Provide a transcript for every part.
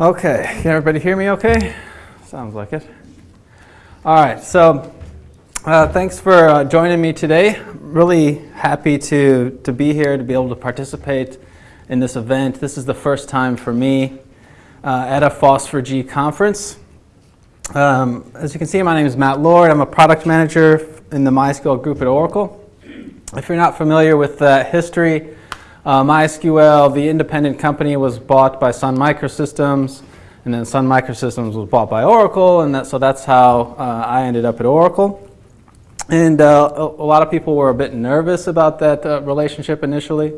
Okay, can everybody hear me okay? Sounds like it. All right, so uh, thanks for uh, joining me today. Really happy to, to be here, to be able to participate in this event. This is the first time for me uh, at a FOSS4G conference. Um, as you can see, my name is Matt Lord. I'm a product manager in the MySQL group at Oracle. If you're not familiar with the history, uh, MySQL, the independent company, was bought by Sun Microsystems, and then Sun Microsystems was bought by Oracle, and that, so that's how uh, I ended up at Oracle. And uh, a, lot of people were a bit nervous about that uh, relationship initially,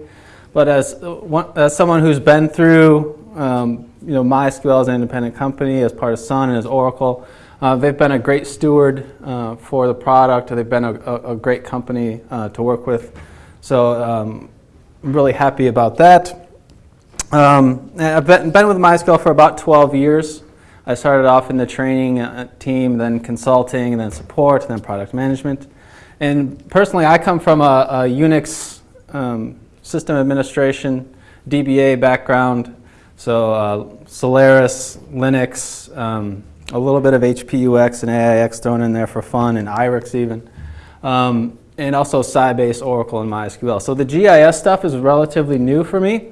but as, uh, as someone who's been through um, you know, MySQL as an independent company, as part of Sun and as Oracle, uh, they've been a great steward for the product. They've been a, a, a great company to work with. So um, I'm really happy about that. Um, I've been, been, with MySQL for about 12 years. I started off in the training uh, team, then consulting, then support, then product management. And personally, I come from a, a Unix um, system administration, DBA background, so uh, Solaris, Linux, um, a little bit of HPUX and AIX thrown in there for fun, and IRIX even. Um, and also Sybase, Oracle, and MySQL. So the GIS stuff is relatively new for me.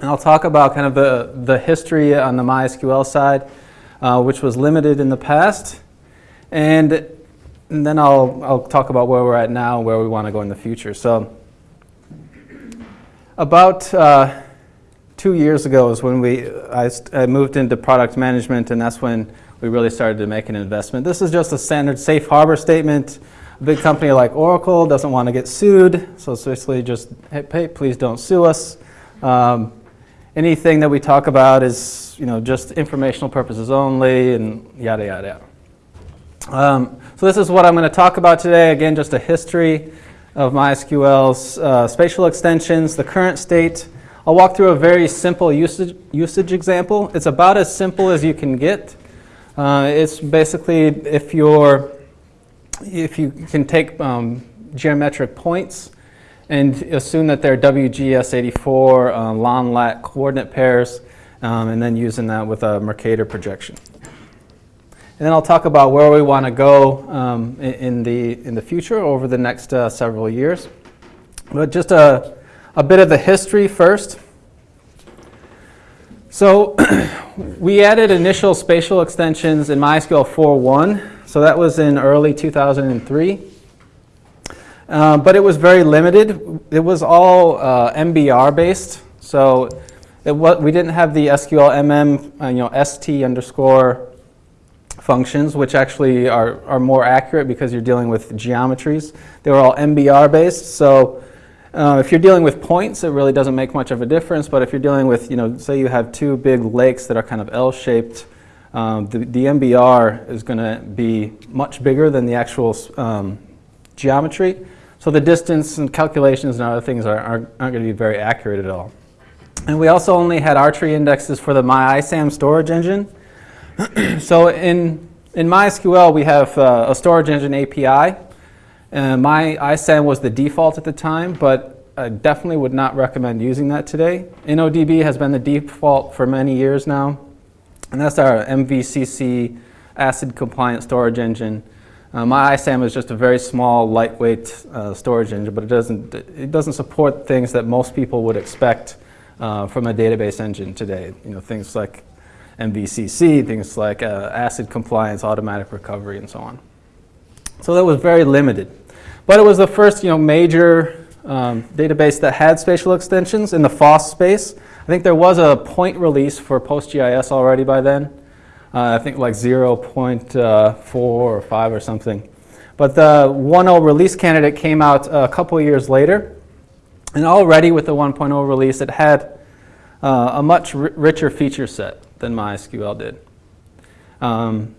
And I'll talk about kind of the, the history on the MySQL side, uh, which was limited in the past. And, and then I'll, I'll talk about where we're at now and where we want to go in the future. So about uh, two years ago is when we, I, I moved into product management, and that's when we really started to make an investment. This is just a standard safe harbor statement. A big company like Oracle doesn't want to get sued, so it's basically just, hey, please don't sue us. Um, anything that we talk about is, you know, just informational purposes only, and yada yada yada. Um, so this is what I'm going to talk about today. Again, just a history of MySQL's uh, spatial extensions, the current state. I'll walk through a very simple usage, usage example. It's about as simple as you can get. Uh, it's basically if you're if you can take um, geometric points and assume that they're WGS84 uh, long lat coordinate pairs, um, and then using that with a Mercator projection. And then I'll talk about where we want to go um, in, in, the, in the future over the next uh, several years. But just a, a bit of the history first. So we added initial spatial extensions in MySQL 4.1 so that was in early 2003. Uh, but it was very limited. It was all uh, MBR based. So it we didn't have the SQL MM, uh, you know, ST underscore functions, which actually are, are more accurate because you're dealing with geometries. They were all MBR based. So uh, if you're dealing with points, it really doesn't make much of a difference. But if you're dealing with, you know, say you have two big lakes that are kind of L-shaped, um, the, the MBR is going to be much bigger than the actual um, geometry. So the distance and calculations and other things are, are, aren't going to be very accurate at all. And we also only had R-tree indexes for the MyISAM storage engine. so in, in MySQL, we have uh, a storage engine API. Uh, MyISAM was the default at the time, but I definitely would not recommend using that today. InnoDB has been the default for many years now. And that's our MVCC ACID compliant storage engine. Uh, MyISAM is just a very small, lightweight uh, storage engine, but it doesn't, it doesn't support things that most people would expect uh, from a database engine today. You know, things like MVCC, things like uh, ACID compliance, automatic recovery, and so on. So that was very limited. But it was the first you know, major um, database that had spatial extensions in the FOSS space. I think there was a point release for PostGIS already by then. Uh, I think like 0.4 uh, or 5 or something. But the 1.0 release candidate came out a couple years later. And already with the 1.0 release, it had uh, a much richer feature set than MySQL did. Um,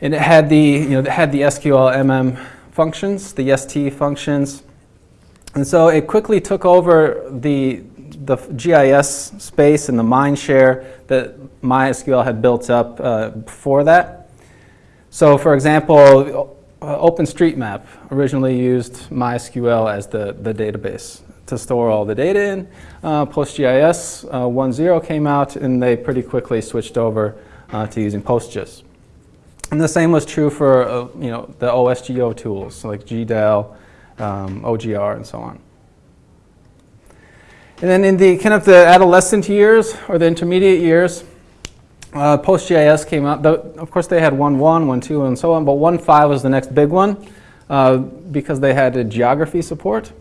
and it had the, you know, it had the SQL MM functions, the ST functions. And so it quickly took over the, the GIS space and the mind share that MySQL had built up uh, before that. So for example, uh, OpenStreetMap originally used MySQL as the, the database to store all the data in. Uh, PostGIS uh, 1.0 came out, and they pretty quickly switched over uh, to using PostGIS. And the same was true for uh, you know the OSGeo tools like GDAL, um, OGR, and so on. And then in the kind of the adolescent years or the intermediate years, uh, PostGIS came out. The, of course, they had 1.1, 1.2, and so on, but 1.5 was the next big one uh, because they had a geography support.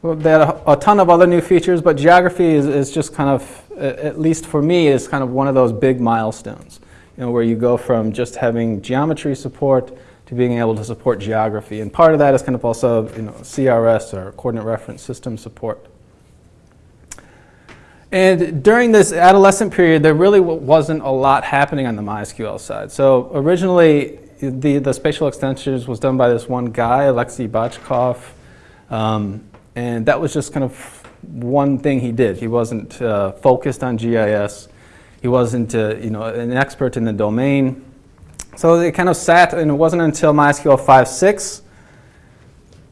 Well, they had a, a, ton of other new features, but geography is, is just kind of, at least for me, is kind of one of those big milestones. You know, where you go from just having geometry support to being able to support geography. And part of that is kind of also you know, CRS or coordinate reference system support. And during this adolescent period, there really wasn't a lot happening on the MySQL side. So originally, the, the spatial extensions was done by this one guy, Alexei Botchkov. Um, and that was just kind of one thing he did. He wasn't uh, focused on GIS. He wasn't uh, you know, an expert in the domain. So it kind of sat, and it wasn't until MySQL 5.6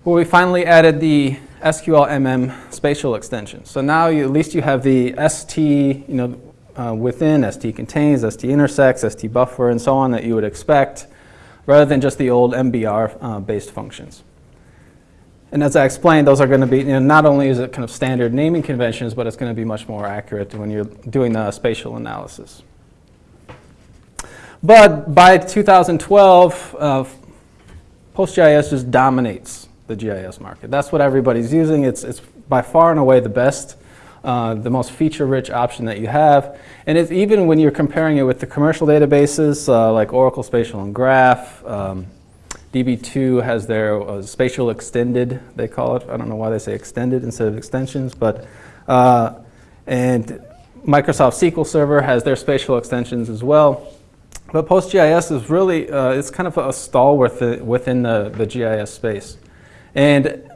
where we finally added the SQLMM spatial extension. So now you, at least you have the ST, you know, uh, within, ST contains, ST intersects, ST buffer, and so on that you would expect, rather than just the old MBR-based uh, functions. And as I explained, those are going to be, you know, not only is it kind of standard naming conventions, but it's going to be much more accurate when you're doing the spatial analysis. But by 2012, uh, PostGIS just dominates the GIS market. That's what everybody's using. It's, it's by far and away the best, uh, the most feature-rich option that you have. And it's even when you're comparing it with the commercial databases uh, like Oracle Spatial and Graph, um, DB2 has their uh, spatial extended, they call it. I don't know why they say extended instead of extensions, but, uh, and Microsoft SQL Server has their spatial extensions as well. But PostGIS is really, uh, it's kind of a stalwart within the, the GIS space. And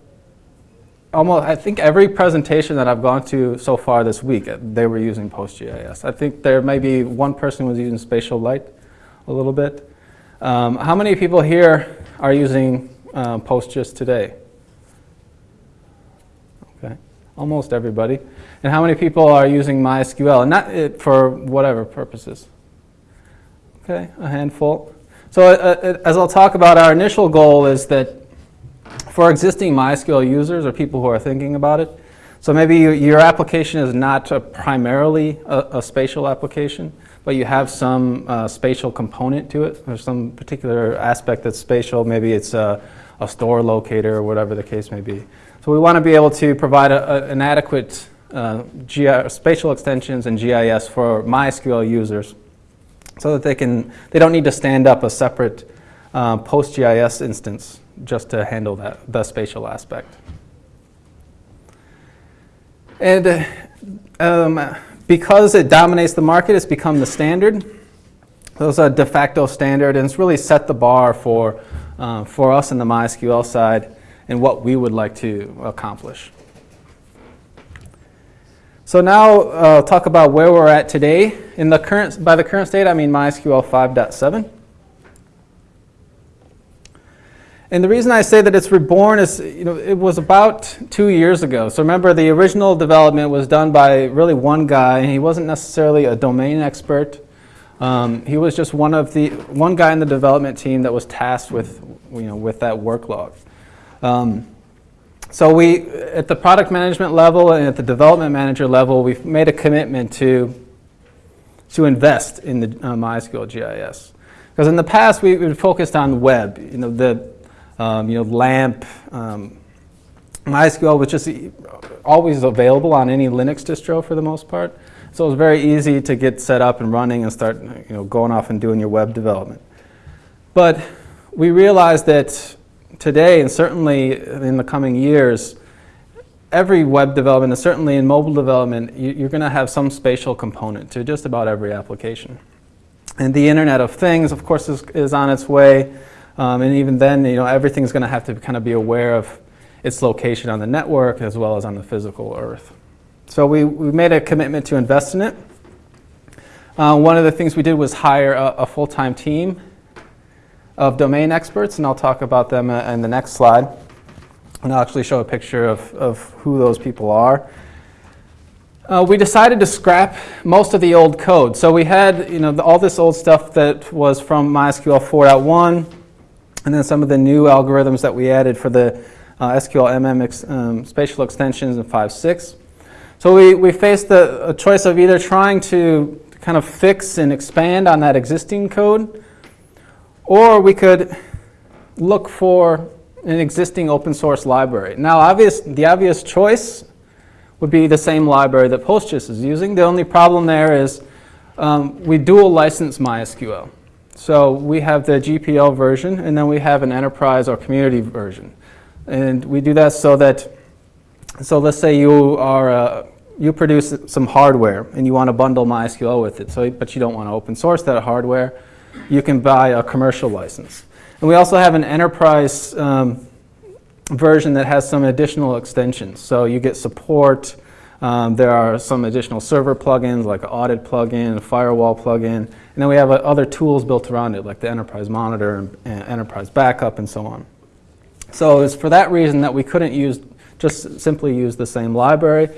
almost, I think every presentation that I've gone to so far this week, they were using PostGIS. I think there may be one person was using SpatiaLite a little bit. Um, how many people here are using uh, PostGIS today? Okay, almost everybody. And how many people are using MySQL? And not for whatever purposes? Okay, a handful. So uh, uh as I'll talk about, our initial goal is that for existing MySQL users or people who are thinking about it, so maybe you, your application is not a primarily a, a, spatial application, but you have some uh, spatial component to it, or some particular aspect that's spatial. Maybe it's a, a store locator or whatever the case may be. So we want to be able to provide a, an adequate uh, spatial extensions and GIS for MySQL users so that they, can, they don't need to stand up a separate uh, PostGIS instance just to handle that, the spatial aspect. And um, because it dominates the market, it's become the standard. Those are de facto standard, and it's really set the bar for, uh, for us in the MySQL side and what we would like to accomplish. So now uh, talk about where we're at today. In the current, by the current state, I mean MySQL 5.7. And the reason I say that it's reborn is, you know, it was about two years ago. So remember, the original development was done by really one guy. He wasn't necessarily a domain expert. Um, he was just one of the one guy in the development team that was tasked with, you know, with that workload. Um, so we, at the product management level and at the development manager level, we've made a commitment to to invest in the uh, MySQL GIS. Because in the past, we, we focused on web, you know, the um, you know, LAMP, um, MySQL was just always available on any Linux distro for the most part. So it was very easy to get set up and running and start you know, going off and doing your web development. But we realized that today, and certainly in the coming years, every web development, and certainly in mobile development, you're going to have some spatial component to just about every application. And the Internet of Things, of course, is, is on its way. Um, and even then, you know, everything's going to have to kind of be aware of its location on the network as well as on the physical Earth. So we, we made a commitment to invest in it. Uh, one of the things we did was hire a, a full-time team of domain experts, and I'll talk about them uh, in the next slide. And I'll actually show a picture of, of who those people are. Uh, we decided to scrap most of the old code. So we had you know, the, all this old stuff that was from MySQL 4.1, and then some of the new algorithms that we added for the uh, SQL MM ex, um, spatial extensions in 5.6. So we, we faced the, choice of either trying to kind of fix and expand on that existing code, or we could look for an existing open source library. Now, obvious, the obvious choice would be the same library that PostGIS is using. The only problem there is um, we dual license MySQL. So we have the GPL version, and then we have an enterprise or community version. And we do that so that, so let's say you are, uh, you produce some hardware and you want to bundle MySQL with it, so, but you don't want to open source that hardware, you can buy a commercial license. And we also have an enterprise um, version that has some additional extensions. So you get support. Um, there are some additional server plugins like an audit plugin, a firewall plugin, and then we have uh, other tools built around it like the enterprise monitor and, and enterprise backup and so on. So it's for that reason that we couldn't use just simply use the same library.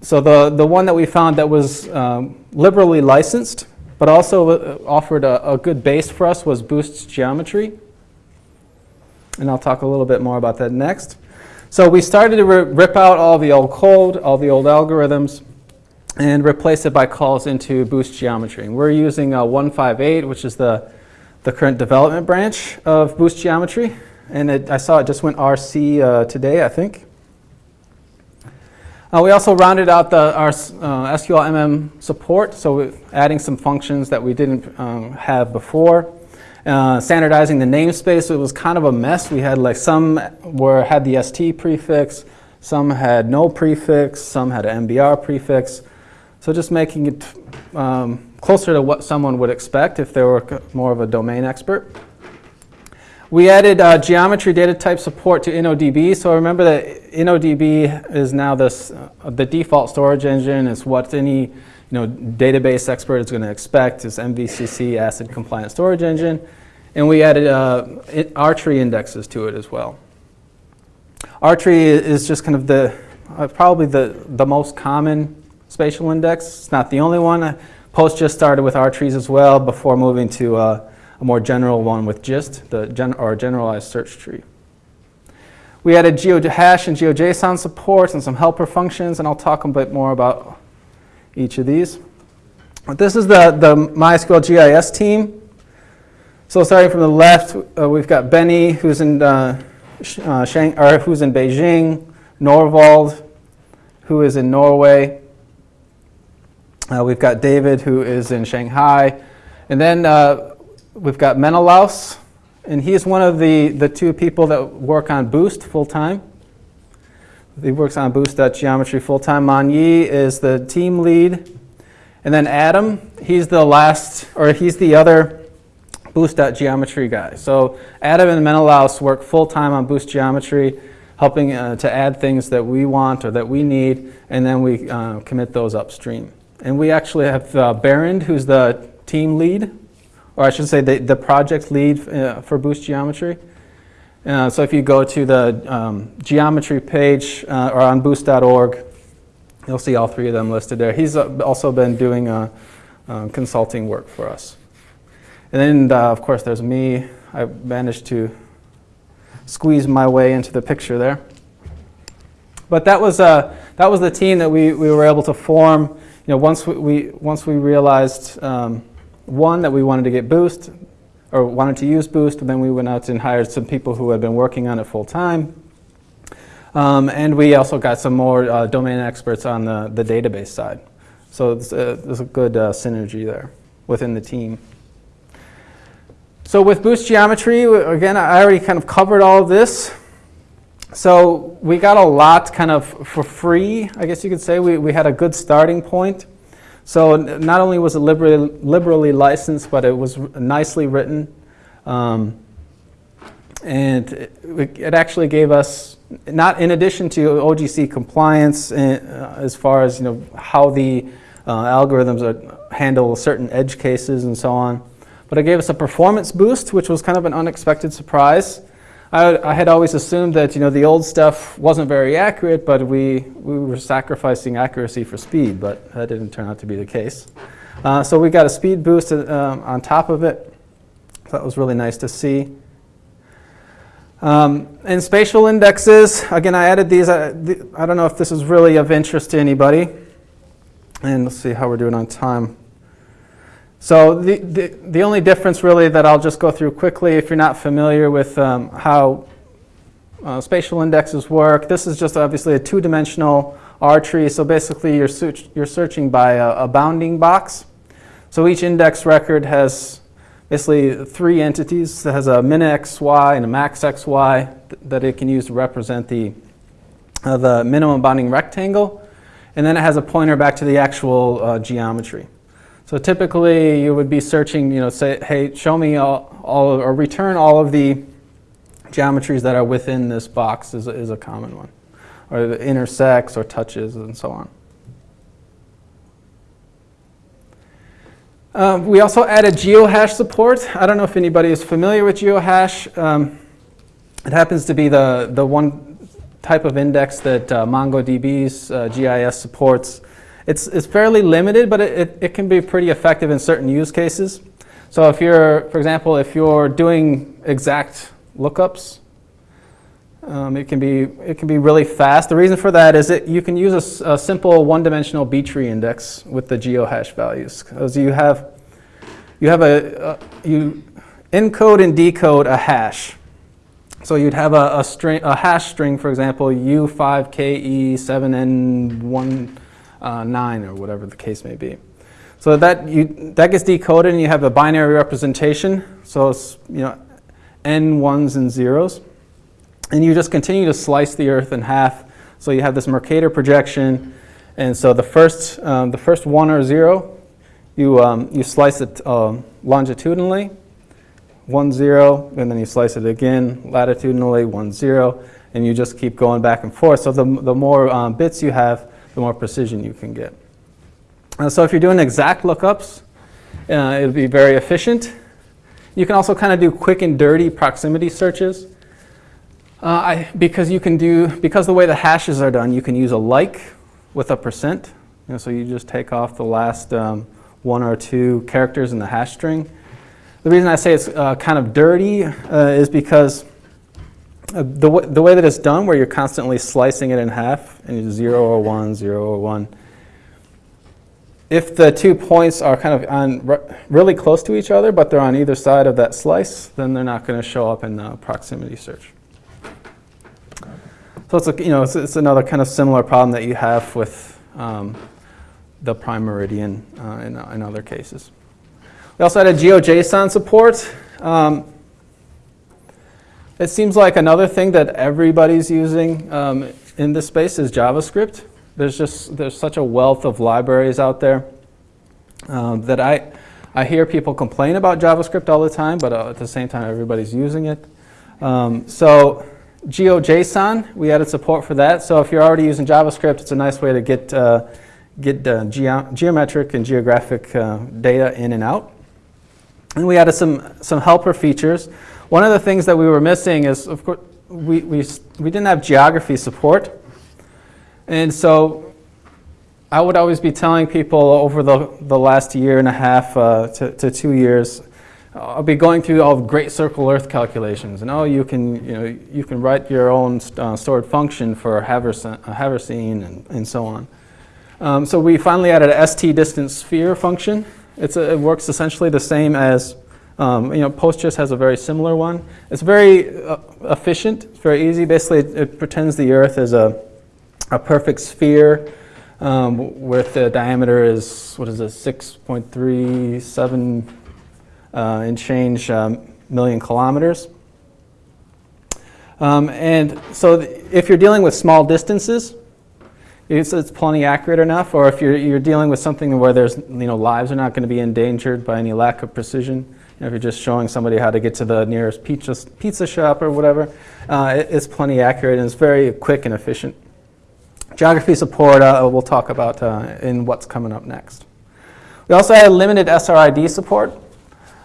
So the, the one that we found that was um, liberally licensed but also uh, offered a, a good base for us was Boost's geometry and I'll talk a little bit more about that next. So we started to rip out all the old code, all the old algorithms, and replace it by calls into Boost Geometry. And we're using uh, 158, which is the, the current development branch of Boost Geometry. And it, I saw it just went RC uh, today, I think. Uh, we also rounded out the, our uh, SQL MM support, so adding some functions that we didn't um, have before. Uh, standardizing the namespace, it was kind of a mess. We had like some were had the ST prefix, some had no prefix, some had an MBR prefix. So just making it um, closer to what someone would expect if they were more of a domain expert. We added uh, geometry data type support to InnoDB. So remember that InnoDB is now this, uh, the default storage engine. It's what any you know, database expert is going to expect. It's MVCC ACID compliant storage engine. And we added uh, R-tree indexes to it as well. R-tree is just kind of the, uh, probably the, the most common spatial index. It's not the only one. PostGIS started with R-trees as well before moving to uh, a more general one with GIST, the gen or generalized search tree. We added GeoHash and GeoJSON support and some helper functions, and I'll talk a bit more about each of these. But this is the, the MySQL GIS team. So starting from the left, uh, we've got Benny, who's in, uh, uh, Shang or who's in Beijing, Norvald, who is in Norway. Uh, we've got David, who is in Shanghai. And then uh, we've got Menelaos, and he's one of the, the two people that work on Boost full-time. He works on Boost.geometry full-time. Man Yi is the team lead. And then Adam, he's the last, or he's the other Boost.geometry guy. So Adam and Menelaos work full-time on Boost Geometry, helping uh, to add things that we want or that we need, and then we uh, commit those upstream. And we actually have uh, who's the team lead, or I should say the, the project lead uh, for Boost Geometry. Uh, so if you go to the um, geometry page uh, or on boost.org, you'll see all three of them listed there. He's also been doing consulting work for us. And then, uh, of course, there's me. I managed to squeeze my way into the picture there. But that was, uh, that was the team that we, we were able to form. You know, once we, we once we realized, um, one, that we wanted to get Boost, or wanted to use Boost, then we went out and hired some people who had been working on it full time. Um, and we also got some more uh, domain experts on the, the database side. So there's a, there's a good uh, synergy there within the team. So with Boost Geometry, again, I already kind of covered all of this. So we got a lot kind of for free, I guess you could say. We, we had a good starting point. So not only was it liberally, liberally licensed, but it was nicely written. Um, and it, it, actually gave us, not in addition to OGC compliance uh, as far as you know how the uh, algorithms are, handle certain edge cases and so on, but it gave us a performance boost, which was kind of an unexpected surprise. I, I had always assumed that you know the old stuff wasn't very accurate, but we, we were sacrificing accuracy for speed, but that didn't turn out to be the case. Uh, so we got a speed boost uh, on top of it. That was really nice to see. Um, and spatial indexes, again, I added these. I, the, I don't know if this is really of interest to anybody. And let's see how we're doing on time. So the, the, the, only difference really that I'll just go through quickly if you're not familiar with um, how uh, spatial indexes work, this is just obviously a two-dimensional R tree. So basically you're, search, you're searching by a, a, bounding box. So each index record has basically three entities. It has a min xy and a max xy th that it can use to represent the, uh, the minimum bounding rectangle. And then it has a pointer back to the actual uh, geometry. So typically you would be searching, you know, say, hey, show me all, all or return all of the geometries that are within this box is, is a common one. Or the intersects or touches and so on. Uh, we also added geohash support. I don't know if anybody is familiar with geohash. Um, it happens to be the, the one type of index that uh, MongoDB's uh, GIS supports. It's, it's fairly limited, but it, it, it, can be pretty effective in certain use cases. So if you're, for example, if you're doing exact lookups, um, it, can be, it can be really fast. The reason for that is that you can use a, a simple one-dimensional B-tree index with the geohash values. Because you have, you have a, a, you encode and decode a hash. So you'd have a, a, string, a hash string, for example, U5KE7N19 uh, or whatever the case may be. So that, you, that gets decoded and you have a binary representation. So it's, you know, N ones and zeros. And you just continue to slice the Earth in half. So you have this Mercator projection. And so the first, um, the first one or zero, you, um, you slice it uh, longitudinally, one zero, and then you slice it again latitudinally, one zero, and you just keep going back and forth. So the, the more um, bits you have, the more precision you can get. Uh, so if you're doing exact lookups, uh, it'll be very efficient. You can also kind of do quick and dirty proximity searches. Uh, I, because you can do, because the way the hashes are done, you can use a like with a percent. You know, so you just take off the last um, one or two characters in the hash string. The reason I say it's uh, kind of dirty uh, is because uh, the, the way that it's done, where you're constantly slicing it in half, and you 0 or 1, 0 or 1, if the two points are kind of on re really close to each other, but they're on either side of that slice, then they're not going to show up in the proximity search. So it's, a, you know, it's, it's, another kind of similar problem that you have with um, the prime meridian uh, in, in, other cases. We also had a GeoJSON support. Um, it seems like another thing that everybody's using um, in this space is JavaScript. There's just there's such a wealth of libraries out there um, that I, I hear people complain about JavaScript all the time, but uh, at the same time everybody's using it. Um, so GeoJSON, we added support for that. So if you're already using JavaScript, it's a nice way to get, uh, get uh, geo geometric and geographic uh, data in and out. And we added some, some helper features. One of the things that we were missing is, of course, we, we, we didn't have geography support. And so I would always be telling people over the, the last year and a half uh, to, to two years, I'll be going through all the great circle Earth calculations, and oh, you can, you know, you can write your own uh, stored function for Haversine and, and so on. Um, so we finally added a st distance sphere function. It's a, it works essentially the same as, um, you know, PostGIS has a very similar one. It's very uh, efficient. It's very easy. Basically, it, it, pretends the Earth is a, a perfect sphere um, with the diameter is what is it, 6.37 uh, and change um, million kilometers. Um, and so if you're dealing with small distances, it's, it's, plenty accurate enough, or if you're, you're dealing with something where there's, you know, lives are not going to be endangered by any lack of precision, know, if you're just showing somebody how to get to the nearest pizza, pizza shop or whatever, uh, it, it's plenty accurate and it's very quick and efficient. Geography support uh, we'll talk about uh, in what's coming up next. We also had limited SRID support.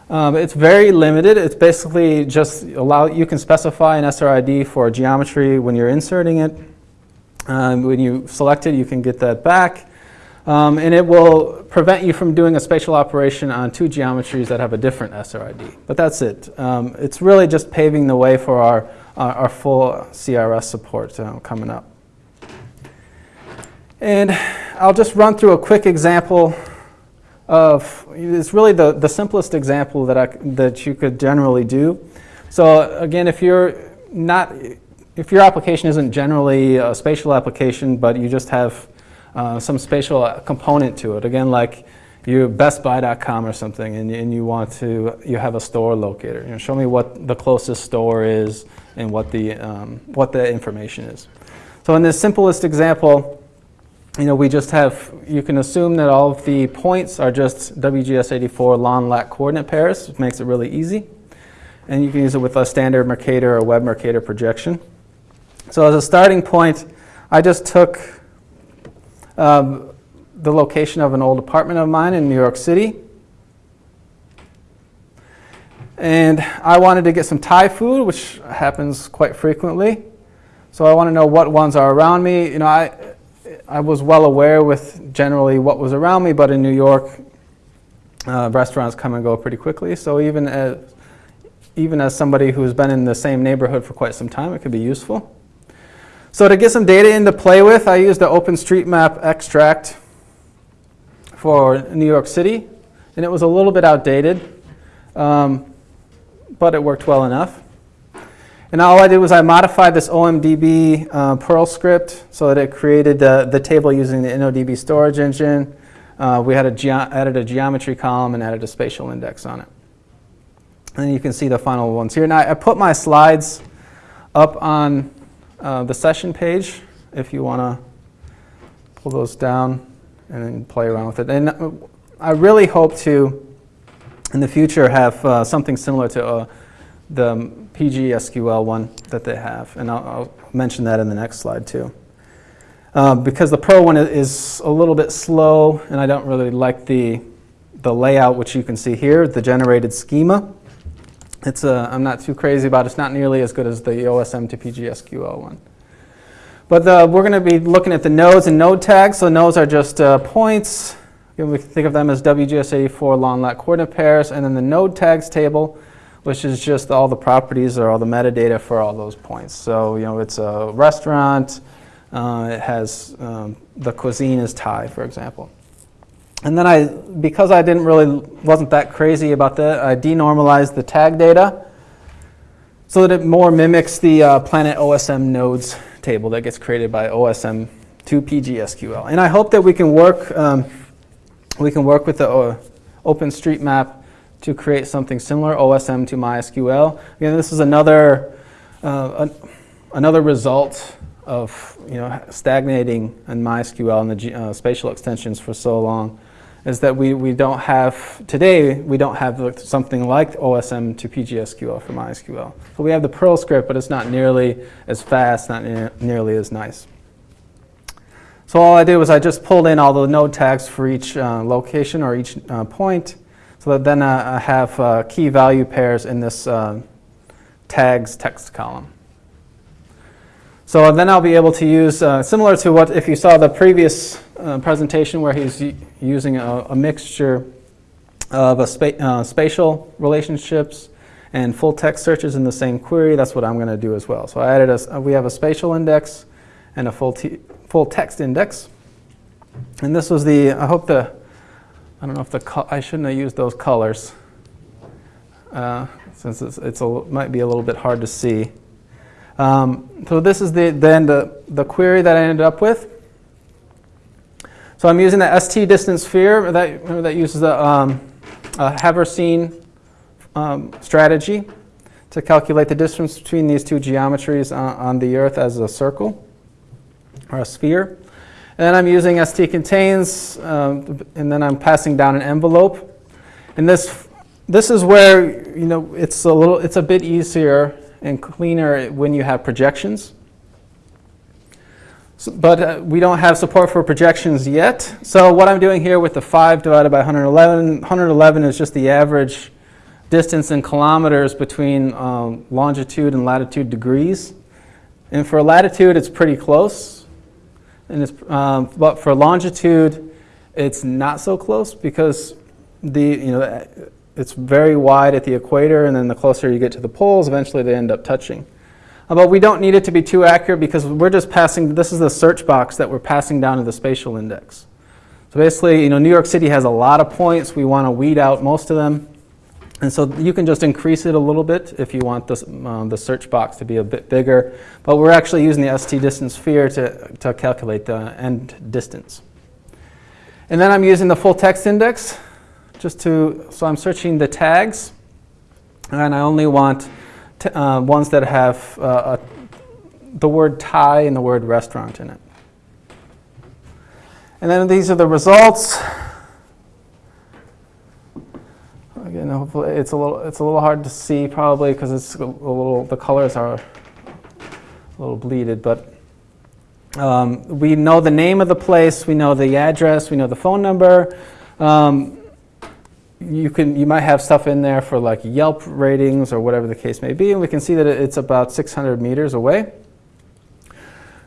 Um, it's very limited. It's basically just allow you can specify an SRID for geometry when you're inserting it. Um, when you select it, you can get that back. Um, and it will prevent you from doing a spatial operation on two geometries that have a different SRID. But that's it. Um, it's really just paving the way for our, our, our full CRS support uh, coming up. And I'll just run through a quick example of, it's really the, the simplest example that, I, that you could generally do. So again, if you're not, if your application isn't generally a spatial application, but you just have uh, some spatial component to it, again, like you bestbuy.com or something, and, and you want to, you have a store locator. You know, show me what the closest store is and what the, um, what the information is. So in this simplest example, you know, we just have, you can assume that all of the points are just WGS84 long lat coordinate pairs, which makes it really easy. And you can use it with a standard Mercator or web Mercator projection. So as a starting point, I just took um, the location of an old apartment of mine in New York City. And I wanted to get some Thai food, which happens quite frequently. So I want to know what ones are around me. You know, I, I was well aware with generally what was around me, but in New York, uh, restaurants come and go pretty quickly. So even as, even as somebody who's been in the same neighborhood for quite some time, it could be useful. So to get some data in to play with, I used the OpenStreetMap extract for New York City, and it was a little bit outdated, um, but it worked well enough. And all I did was I modified this OMDB uh, Perl script so that it created the, the table using the InnoDB storage engine. Uh, we had a added a geometry column and added a spatial index on it. And you can see the final ones here. Now I put my slides up on uh, the session page if you want to pull those down and play around with it. And uh, I really hope to, in the future, have uh, something similar to uh, the PGSQL one that they have, and I'll, I'll mention that in the next slide too. Uh, because the Perl one is a little bit slow, and I don't really like the, the layout, which you can see here, the generated schema. It's a, I'm not too crazy about it. It's not nearly as good as the OSM to PGSQL one. But the, we're going to be looking at the nodes and node tags. So nodes are just uh, points. We can think of them as WGS84 long lat coordinate pairs. And then the node tags table which is just all the properties or all the metadata for all those points. So, you know, it's a restaurant, uh, it has, um, the cuisine is Thai, for example. And then I, because I didn't really, wasn't that crazy about that, I denormalized the tag data so that it more mimics the uh, Planet OSM nodes table that gets created by OSM to PGSQL. And I hope that we can work, um, we can work with the uh, OpenStreetMap to create something similar, OSM to MySQL. Again, this is another, uh, an, another result of you know, stagnating in MySQL and the uh, spatial extensions for so long is that we, we don't have, today, we don't have something like OSM to PGSQL for MySQL. So we have the Perl script, but it's not nearly as fast, not ne nearly as nice. So all I did was I just pulled in all the node tags for each uh, location or each uh, point, so that then I have uh, key value pairs in this uh, tags text column. So then I'll be able to use, uh, similar to what if you saw the previous uh, presentation where he's using a, a, mixture of spa uh, spatial relationships and full text searches in the same query, that's what I'm going to do as well. So I added a, we have a spatial index and a full, full text index. And this was the, I hope the I don't know if the I shouldn't have used those colors uh, since it's, it's a, might be a little bit hard to see. Um, so this is the, then the, the query that I ended up with. So I'm using the ST distance sphere that, that uses the um, Haversine um, strategy to calculate the distance between these two geometries on, on the Earth as a circle or a sphere. And then I'm using stcontains, um, and then I'm passing down an envelope. And this, this is where you know it's a little, it's a bit easier and cleaner when you have projections. So, but uh, we don't have support for projections yet. So what I'm doing here with the 5 divided by 111, 111 is just the average distance in kilometers between um, longitude and latitude degrees. And for latitude, it's pretty close. And it's, um, but for longitude, it's not so close because the, you know, it's very wide at the equator, and then the closer you get to the poles, eventually they end up touching. Uh, but we don't need it to be too accurate because we're just passing, this is the search box that we're passing down to the spatial index. So basically, you know, New York City has a lot of points. We want to weed out most of them. And so you can just increase it a little bit if you want this, um, the search box to be a bit bigger. But we're actually using the ST distance sphere to, to calculate the end distance. And then I'm using the full text index just to, so I'm searching the tags. And I only want uh, ones that have uh, a, the word Thai and the word restaurant in it. And then these are the results. Again, hopefully it's a little it's a little hard to see probably because it's a little the colors are a little bleeded, but um, we know the name of the place, we know the address, we know the phone number. Um, you can you might have stuff in there for like Yelp ratings or whatever the case may be, and we can see that it's about 600 meters away.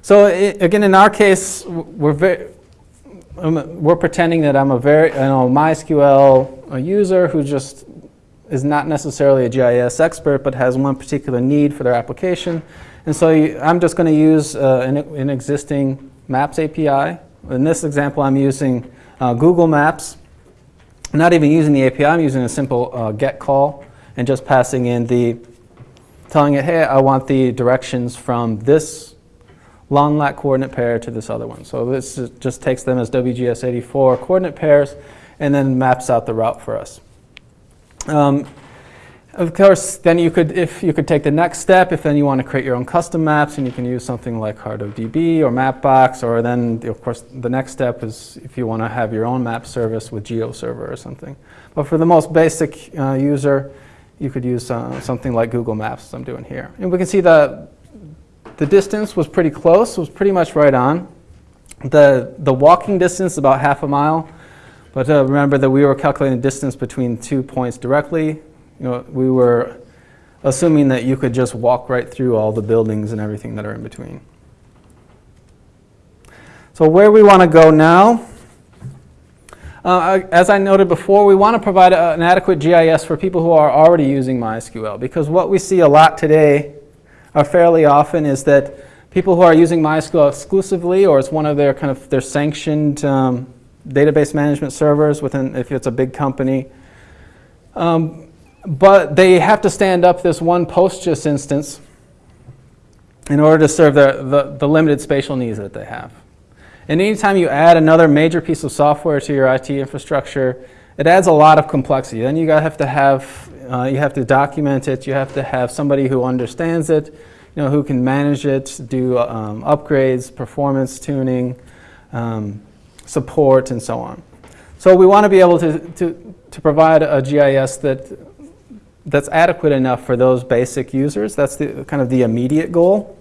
So it, again, in our case, we're very I'm, we're pretending that I'm a very, you know, MySQL user who just is not necessarily a GIS expert, but has one particular need for their application. And so you, I'm just going to use uh, an, an, existing Maps API. In this example, I'm using uh, Google Maps. I'm not even using the API, I'm using a simple uh, get call and just passing in the, telling it, hey, I want the directions from this long lat coordinate pair to this other one. So this just takes them as WGS84 coordinate pairs and then maps out the route for us. Um, of course, then you could, if you could take the next step, if then you want to create your own custom maps, and you can use something like CartoDB or Mapbox, or then, of course, the next step is if you want to have your own map service with GeoServer or something. But for the most basic uh, user, you could use uh, something like Google Maps, as I'm doing here. And we can see that the distance was pretty close, was pretty much right on. The, the walking distance is about half a mile, but uh, remember that we were calculating the distance between two points directly. You know, we were assuming that you could just walk right through all the buildings and everything that are in between. So where we want to go now, uh, as I noted before, we want to provide a, an adequate GIS for people who are already using MySQL because what we see a lot today are fairly often is that people who are using MySQL exclusively or it's one of their kind of their sanctioned um, database management servers within if it's a big company. Um, but they have to stand up this one PostGIS instance in order to serve the, the, the limited spatial needs that they have. And anytime you add another major piece of software to your IT infrastructure, it adds a lot of complexity. Then you have to have uh, you have to document it. You have to have somebody who understands it, you know, who can manage it, do um, upgrades, performance tuning, um, support, and so on. So we want to be able to, to, to provide a GIS that, that's adequate enough for those basic users. That's the, kind of the immediate goal.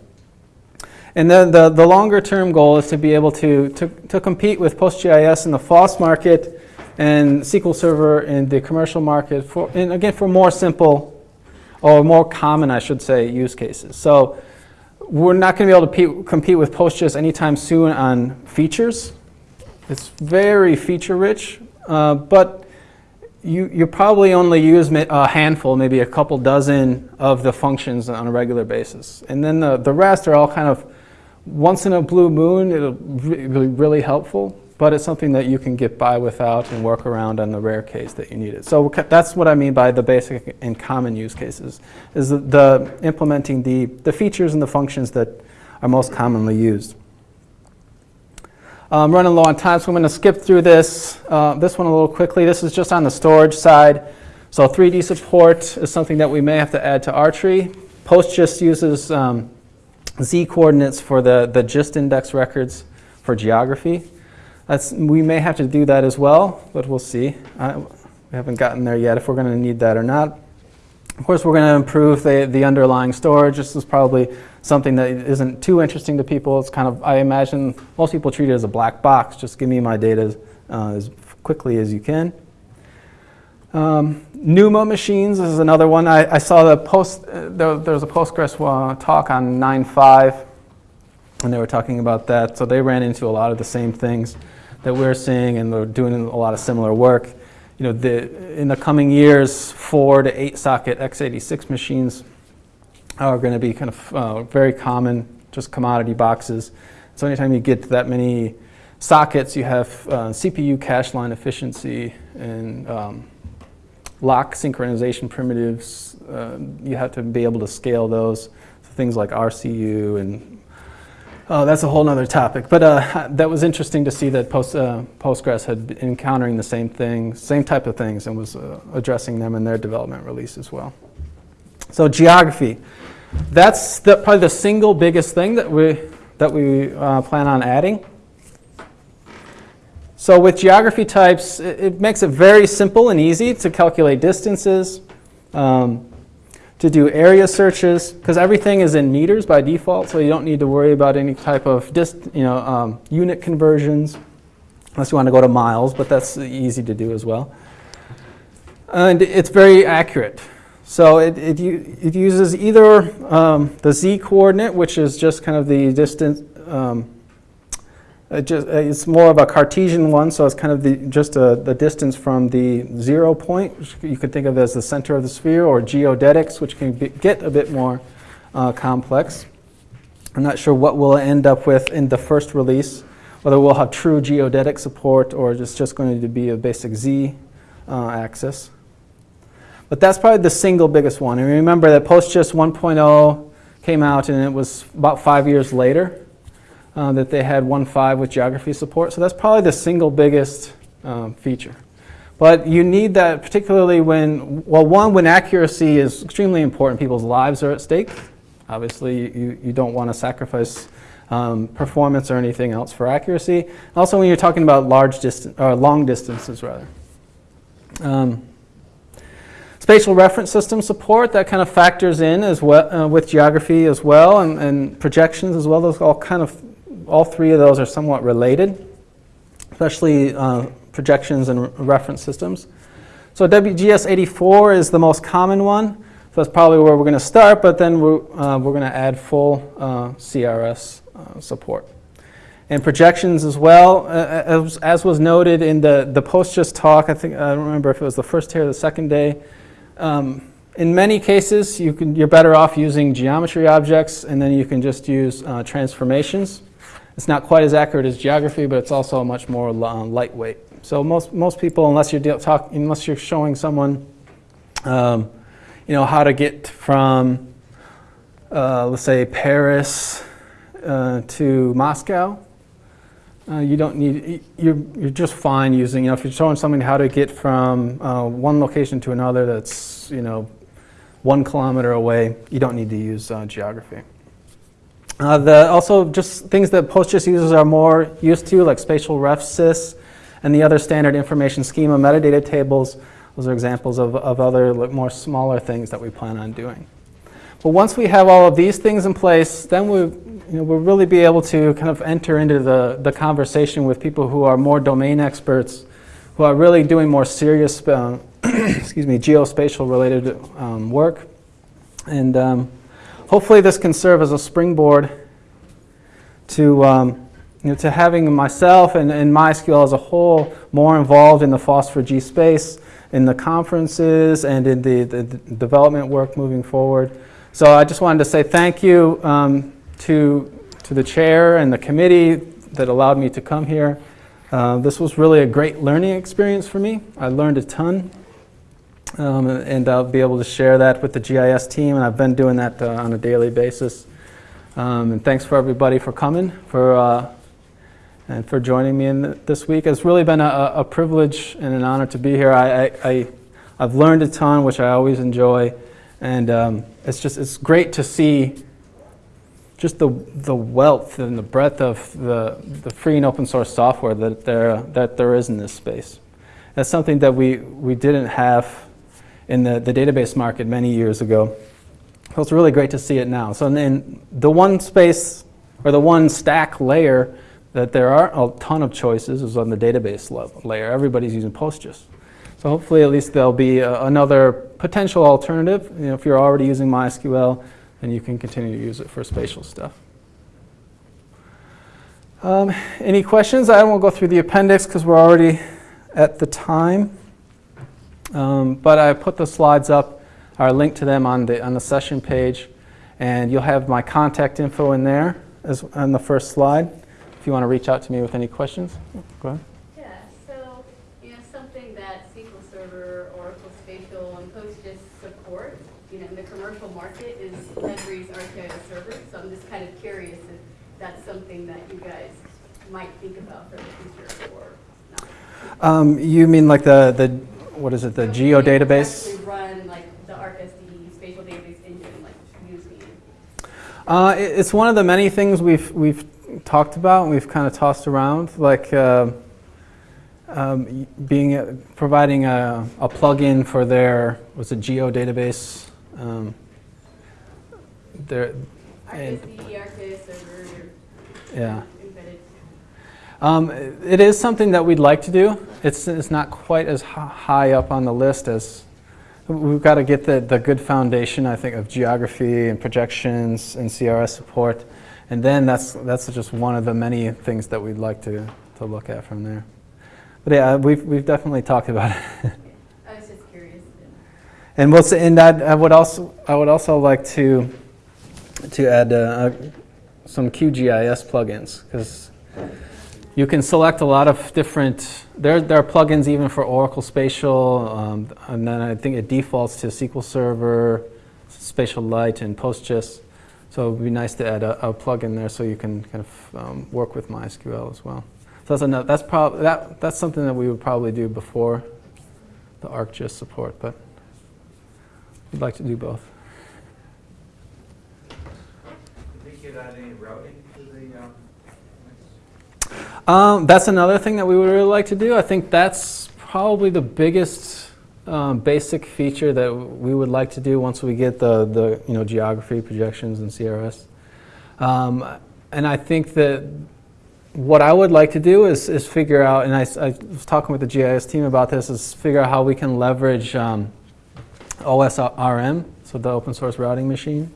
And then the, the longer term goal is to be able to, to, to compete with PostGIS in the FOSS market and SQL Server in the commercial market, for, and again, for more simple or more common, I should say, use cases. So we're not going to be able to compete with PostGIS anytime soon on features. It's very feature rich, uh, but you, you probably only use a handful, maybe a couple dozen of the functions on a regular basis. And then the, the rest are all kind of once in a blue moon, it'll be really helpful but it's something that you can get by without and work around on the rare case that you need it. So that's what I mean by the basic and common use cases, is the, the implementing the, the features and the functions that are most commonly used. I'm running low on time, so I'm going to skip through this, uh, this one a little quickly. This is just on the storage side. So 3D support is something that we may have to add to our tree. PostGIS uses um, Z coordinates for the, the GIST index records for geography. That's, we may have to do that as well, but we'll see. Uh, we haven't gotten there yet if we're going to need that or not. Of course, we're going to improve the, the underlying storage. This is probably something that isn't too interesting to people. It's kind of, I imagine most people treat it as a black box. Just give me my data uh, as quickly as you can. Um, machines is another one. I, I saw the post, uh, there, there was a Postgres uh, talk on 9.5, and they were talking about that. So they ran into a lot of the same things that we're seeing, and they're doing a lot of similar work. You know, the, in the coming years, four to eight socket x86 machines are going to be kind of uh, very common, just commodity boxes. So anytime you get to that many sockets, you have uh, CPU cache line efficiency and um, lock synchronization primitives. Uh, you have to be able to scale those. So things like RCU and oh, that's a whole other topic. But uh, that was interesting to see that Post, uh, Postgres had been encountering the same thing, same type of things, and was uh, addressing them in their development release as well. So geography, that's the, probably the single biggest thing that we that we uh, plan on adding. So with geography types, it, it, makes it very simple and easy to calculate distances, um, to do area searches, because everything is in meters by default, so you don't need to worry about any type of dist, you know, um, unit conversions, unless you want to go to miles, but that's easy to do as well. And it's very accurate. So it, it, it uses either um, the z coordinate, which is just kind of the distance, um, it just, it's more of a Cartesian one, so it's kind of the, just a, the distance from the zero point, which you could think of as the center of the sphere, or geodetics, which can be, get a bit more uh, complex. I'm not sure what we'll end up with in the first release, whether we'll have true geodetic support or it's just going to be a basic z uh, axis. But that's probably the single biggest one. And remember that PostGIS 1.0 came out and it was about five years later uh, that they had 1.5 with geography support. So that's probably the single biggest um, feature. But you need that particularly when, well, one, when accuracy is extremely important, people's lives are at stake. Obviously, you, you don't want to sacrifice um, performance or anything else for accuracy. Also, when you're talking about large distance or long distances, rather. Um, spatial reference system support that kind of factors in as well uh, with geography as well, and, and projections as well. Those all kind of all three of those are somewhat related, especially uh, projections and reference systems. So WGS84 is the most common one. So that's probably where we're going to start, but then we're, uh, we're going to add full uh, CRS uh, support. And projections as well, as, as, was noted in the, the PostGIS talk, I think, I don't remember if it was the first day or the second day, um, in many cases, you can, you're better off using geometry objects, and then you can just use uh, transformations. It's not quite as accurate as geography, but it's also much more uh, lightweight. So most, most people, unless you're, talk, unless you're showing someone um, you know, how to get from, uh, let's say, Paris uh, to Moscow, uh, you don't need, you're, you're just fine using, you know, if you're showing someone how to get from uh, one location to another that's, you know, one kilometer away, you don't need to use uh, geography. Uh, the, also, just things that PostGIS users are more used to, like spatial ref sys and the other standard information schema metadata tables. Those are examples of, of other more smaller things that we plan on doing. But once we have all of these things in place, then we, you know, we'll really be able to kind of enter into the, the conversation with people who are more domain experts, who are really doing more serious, uh, excuse me, geospatial related um, work. And um, hopefully this can serve as a springboard to, um, you know, to having myself and, and MySQL as a whole more involved in the FOSS4G space, in the conferences, and in the, the, the, development work moving forward. So I just wanted to say thank you um, to, to the chair and the committee that allowed me to come here. Uh, this was really a great learning experience for me. I learned a ton. Um, and I'll be able to share that with the GIS team, and I've been doing that uh, on a daily basis. Um, and thanks for everybody for coming, for uh, and for joining me in this week. It's really been a, a, privilege and an honor to be here. I, I, I, have learned a ton, which I always enjoy, and um, it's just it's great to see just the, the wealth and the breadth of the, the free and open source software that there, that there is in this space. That's something that we, we didn't have in the, the database market many years ago. So it's really great to see it now. So in the one space or the one stack layer that there are a ton of choices is on the database level layer. Everybody's using PostGIS. So hopefully at least there'll be a- another potential alternative. You know, if you're already using MySQL, then you can continue to use it for spatial stuff. Um, Any questions? I won't go through the appendix because we're already at the time. Um, But I put the slides up, or link to them on the, on the session page, and you'll have my contact info in there as, on the first slide, if you want to reach out to me with any questions. Go ahead. Yeah, so, you know, something that SQL Server, Oracle Spatial, and PostGIS support, you know, in the commercial market is Esri's ArcGIS server. So I'm just kind of curious if that's something that you guys might think about for the future or not. Um, You mean like the, the, what is it, the So geo database? Run like the ArcSD spatial database engine, like using it. Uh, it- It's one of the many things we've, we've talked about, and we've kind of tossed around, like uh, um, being, providing a, a plugin for their, was it geo database? Um, Their, and, ArcSD, server, yeah. embedded. Um, It is something that we'd like to do. It's, it's not quite as high up on the list as, we've got to get the, the good foundation, I think, of geography and projections and CRS support. And then that's, that's just one of the many things that we'd like to, to look at from there. But yeah, we've, we've definitely talked about it. I was just curious. And we'll and I, I would also, I would also like to, to add uh, some QGIS plugins because you can select a lot of different. There, there are plugins even for Oracle Spatial, um, and then I think it defaults to SQL Server, SpatiaLite, and PostGIS. So it would be nice to add a, a plugin there so you can kind of um, work with MySQL as well. So that's another, that's that, that's something that we would probably do before the ArcGIS support, but we'd like to do both. You think you'd add any routing to the, um, Um, that's another thing that we would really like to do. I think that's probably the biggest um, basic feature that we would like to do once we get the, the you know geography projections and CRS. Um, and I think that what I would like to do is, is figure out, and I was talking with the GIS team about this, is figure out how we can leverage um, OSRM, so the open source routing machine.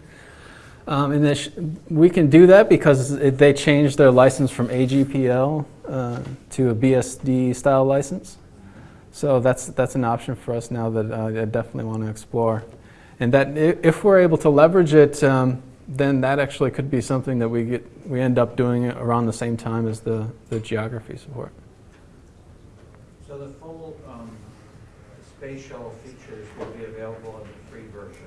Um, and we can do that because it, they changed their license from AGPL uh, to a BSD style license. So that's, that's an option for us now that uh, I definitely want to explore. And that if we're able to leverage it, um, then that actually could be something that we get, we end up doing around the same time as the, the geography support. so the full, um, spatial features will be available in the free version?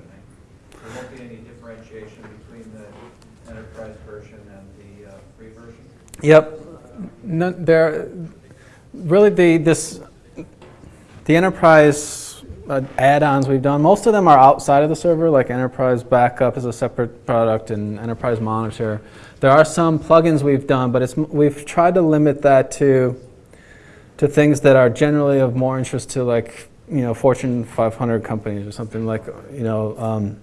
There won't be any differentiation between the enterprise version and the, uh, free version? Yep. No, there, really, the this the enterprise uh, add-ons we've done. Most of them are outside of the server, like Enterprise Backup is a separate product, and Enterprise Monitor. There are some plugins we've done, but it's we've tried to limit that to to things that are generally of more interest to like you know Fortune 500 companies or something like you know. Um,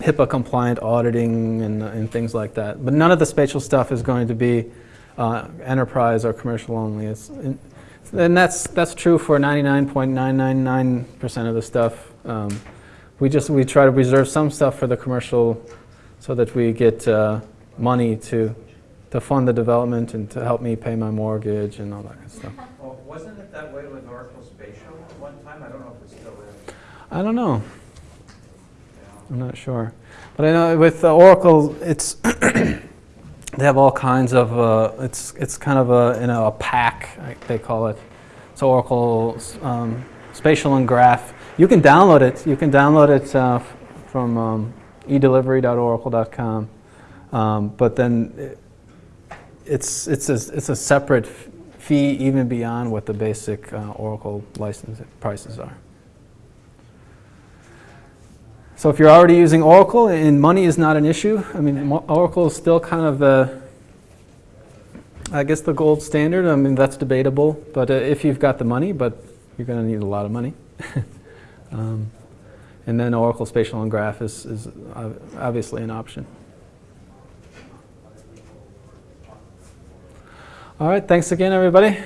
HIPAA compliant auditing and, and things like that. But none of the spatial stuff is going to be uh, enterprise or commercial only. It's, and that's, that's true for 99.999% of the stuff. Um, we just we try to reserve some stuff for the commercial so that we get uh, money to, to fund the development and to help me pay my mortgage and all that kind of stuff. Well, wasn't it that way with Oracle Spatial at one time? I don't know if it still is. I don't know. I'm not sure. But I know with uh, Oracle, it's they have all kinds of. Uh, it's it's kind of a you know a pack they call it. So Oracle um, Spatial and Graph. You can download it. You can download it uh, from um, edelivery.oracle.com. Um, but then it, it's it's a, it's a separate fee even beyond what the basic uh, Oracle license prices are. So if you're already using Oracle and money is not an issue, I mean, Oracle is still kind of the, I guess, the gold standard. I mean, that's debatable, but uh, if you've got the money, but you're going to need a lot of money. um, and then Oracle Spatial and Graph is, is obviously an option. All right, thanks again, everybody.